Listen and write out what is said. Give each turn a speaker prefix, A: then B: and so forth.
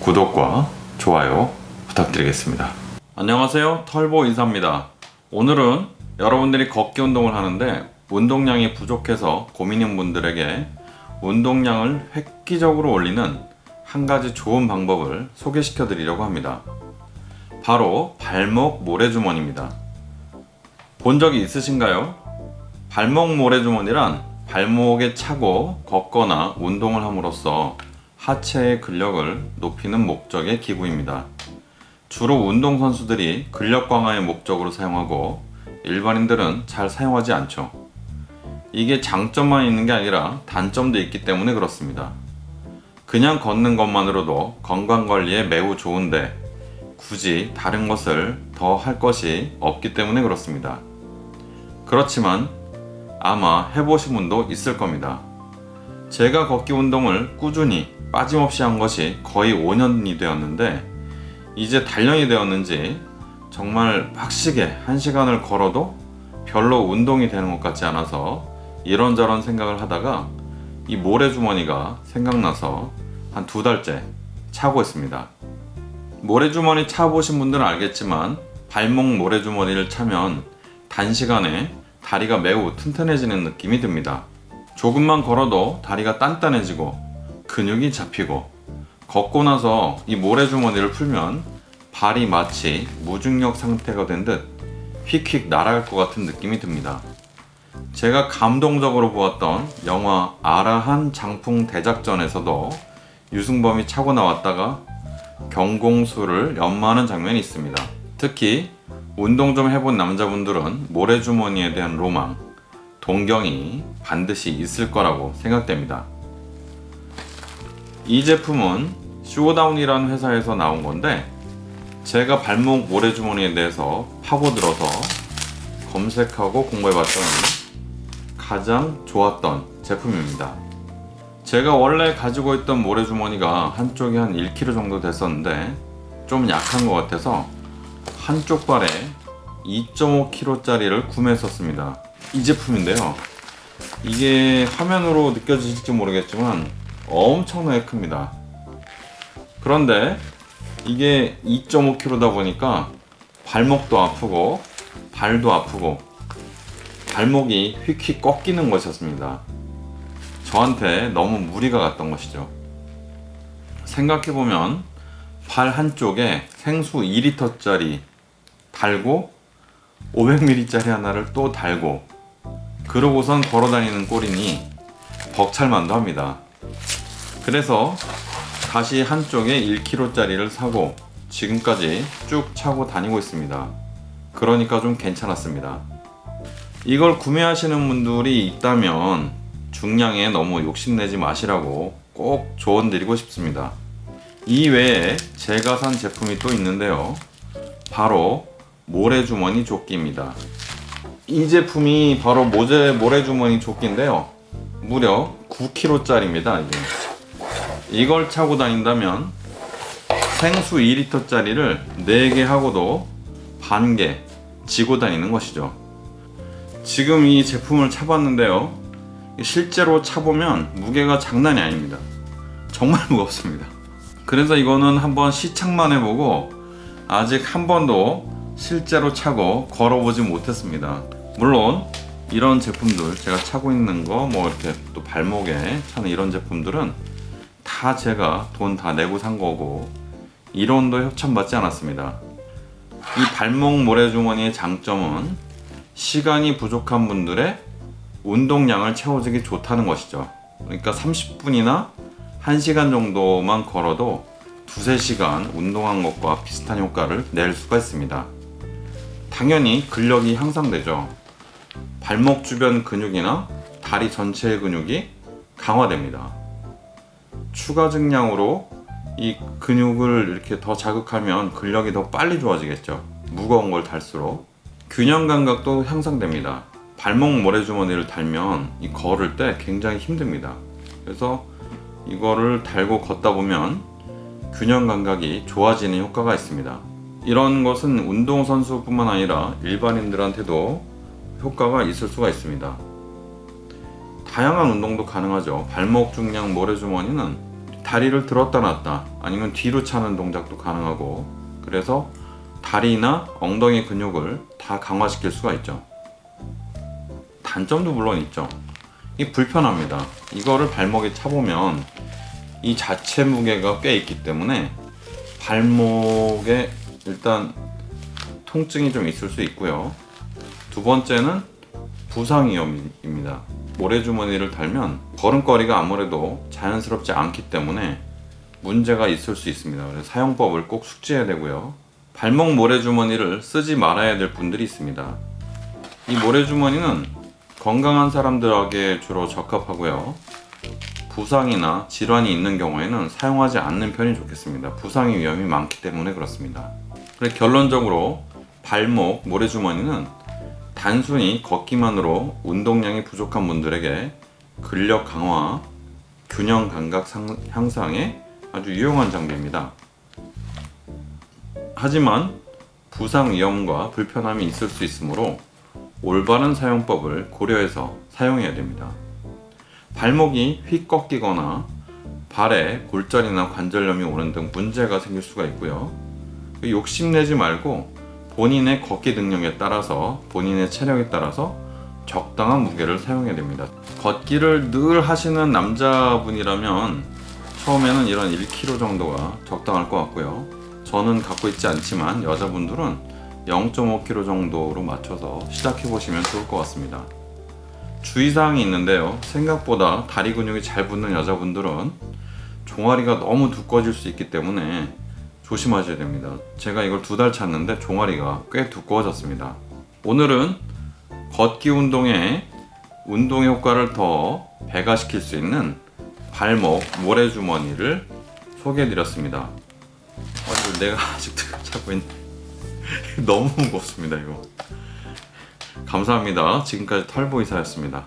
A: 구독과 좋아요 부탁드리겠습니다. 안녕하세요. 털보 인사입니다. 오늘은 여러분들이 걷기 운동을 하는데 운동량이 부족해서 고민인 분들에게 운동량을 획기적으로 올리는 한 가지 좋은 방법을 소개시켜 드리려고 합니다. 바로 발목 모래주머니입니다. 본 적이 있으신가요? 발목 모래주머니란 발목에 차고 걷거나 운동을 함으로써 하체의 근력을 높이는 목적의 기구입니다. 주로 운동선수들이 근력 강화의 목적으로 사용하고 일반인들은 잘 사용하지 않죠. 이게 장점만 있는 게 아니라 단점도 있기 때문에 그렇습니다. 그냥 걷는 것만으로도 건강관리에 매우 좋은데 굳이 다른 것을 더 할 것이 없기 때문에 그렇습니다. 그렇지만 아마 해보신 분도 있을 겁니다. 제가 걷기 운동을 꾸준히 빠짐없이 한 것이 거의 5년이 되었는데 이제 단련이 되었는지 정말 빡시게 1시간을 걸어도 별로 운동이 되는 것 같지 않아서 이런저런 생각을 하다가 이 모래주머니가 생각나서 한 두 달째 차고 있습니다. 모래주머니 차보신 분들은 알겠지만 발목 모래주머니를 차면 단시간에 다리가 매우 튼튼해지는 느낌이 듭니다. 조금만 걸어도 다리가 단단해지고 근육이 잡히고 걷고 나서 이 모래주머니를 풀면 발이 마치 무중력 상태가 된 듯 휙휙 날아갈 것 같은 느낌이 듭니다. 제가 감동적으로 보았던 영화 아라한 장풍 대작전에서도 유승범이 차고 나왔다가 경공수를 연마하는 장면이 있습니다. 특히 운동 좀 해본 남자분들은 모래주머니에 대한 로망, 동경이 반드시 있을 거라고 생각됩니다. 이 제품은 쇼다운이라는 회사에서 나온 건데 제가 발목 모래주머니에 대해서 파고들어서 검색하고 공부해봤더니 가장 좋았던 제품입니다. 제가 원래 가지고 있던 모래주머니가 한쪽이 한 1kg 정도 됐었는데 좀 약한 것 같아서 한쪽 발에 2.5kg짜리를 구매했었습니다. 이 제품인데요. 이게 화면으로 느껴지실지 모르겠지만 엄청나게 큽니다. 그런데 이게 2.5kg다 보니까 발목도 아프고 발도 아프고 발목이 휙휙 꺾이는 것이었습니다. 저한테 너무 무리가 갔던 것이죠. 생각해보면 발 한쪽에 생수 2리터짜리 달고 500ml짜리 하나를 또 달고 그러고선 걸어다니는 꼴이니 벅찰만도 합니다. 그래서 다시 한쪽에 1kg짜리를 사고 지금까지 쭉 차고 다니고 있습니다. 그러니까 좀 괜찮았습니다. 이걸 구매하시는 분들이 있다면 중량에 너무 욕심내지 마시라고 꼭 조언 드리고 싶습니다. 이 외에 제가 산 제품이 또 있는데요. 바로 모래주머니 조끼입니다. 이 제품이 바로 모제 모래주머니 조끼인데요. 무려 9kg짜리입니다. 이게. 이걸 차고 다닌다면 생수 2리터짜리를 4개 하고도 반개 지고 다니는 것이죠. 지금 이 제품을 차봤는데요. 실제로 차보면 무게가 장난이 아닙니다. 정말 무겁습니다. 그래서 이거는 한번 시착만 해보고 아직 한 번도 실제로 차고 걸어보지 못했습니다. 물론 이런 제품들 제가 차고 있는 거 뭐 이렇게 또 발목에 차는 이런 제품들은 다 제가 돈 다 내고 산 거고 이론도 협찬받지 않았습니다. 이 발목 모래주머니의 장점은 시간이 부족한 분들의 운동량을 채워주기 좋다는 것이죠. 그러니까 30분이나 1시간 정도만 걸어도 두세 시간 운동한 것과 비슷한 효과를 낼 수가 있습니다. 당연히 근력이 향상되죠. 발목 주변 근육이나 다리 전체의 근육이 강화됩니다. 추가 증량으로 이 근육을 이렇게 더 자극하면 근력이 더 빨리 좋아지겠죠. 무거운 걸 달수록 균형 감각도 향상됩니다. 발목 모래주머니를 달면 이 걸을 때 굉장히 힘듭니다. 그래서 이거를 달고 걷다 보면 균형 감각이 좋아지는 효과가 있습니다. 이런 것은 운동선수뿐만 아니라 일반인들한테도 효과가 있을 수가 있습니다. 다양한 운동도 가능하죠. 발목 중량 모래주머니는 다리를 들었다 놨다 아니면 뒤로 차는 동작도 가능하고 그래서 다리나 엉덩이 근육을 다 강화시킬 수가 있죠. 단점도 물론 있죠. 이 불편합니다. 이거를 발목에 차보면 이 자체 무게가 꽤 있기 때문에 발목에 일단 통증이 좀 있을 수 있고요. 두 번째는 부상 위험입니다. 모래주머니를 달면 걸음걸이가 아무래도 자연스럽지 않기 때문에 문제가 있을 수 있습니다. 그래서 사용법을 꼭 숙지해야 되고요. 발목 모래주머니를 쓰지 말아야 될 분들이 있습니다. 이 모래주머니는 건강한 사람들에게 주로 적합하고요. 부상이나 질환이 있는 경우에는 사용하지 않는 편이 좋겠습니다. 부상의 위험이 많기 때문에 그렇습니다. 그래서 결론적으로 발목 모래주머니는 단순히 걷기만으로 운동량이 부족한 분들에게 근력 강화, 균형 감각 상- 향상에 아주 유용한 장비입니다. 하지만 부상 위험과 불편함이 있을 수 있으므로 올바른 사용법을 고려해서 사용해야 됩니다. 발목이 휙 꺾이거나 발에 골절이나 관절염이 오는 등 문제가 생길 수가 있고요. 욕심내지 말고 본인의 걷기 능력에 따라서 본인의 체력에 따라서 적당한 무게를 사용해야 됩니다. 걷기를 늘 하시는 남자분이라면 처음에는 이런 1kg 정도가 적당할 것 같고요. 저는 갖고 있지 않지만 여자분들은 0.5kg 정도로 맞춰서 시작해 보시면 좋을 것 같습니다. 주의사항이 있는데요. 생각보다 다리 근육이 잘 붙는 여자분들은 종아리가 너무 두꺼워질 수 있기 때문에 조심하셔야 됩니다. 제가 이걸 두달 찼는데 종아리가 꽤 두꺼워졌습니다. 오늘은 걷기 운동에 운동 효과를 더 배가시킬 수 있는 발목 모래주머니를 소개해 드렸습니다. 어, 이거 내가 아직도 잡고 있는 너무 무겁습니다 이거. 감사합니다. 지금까지 털보이사였습니다.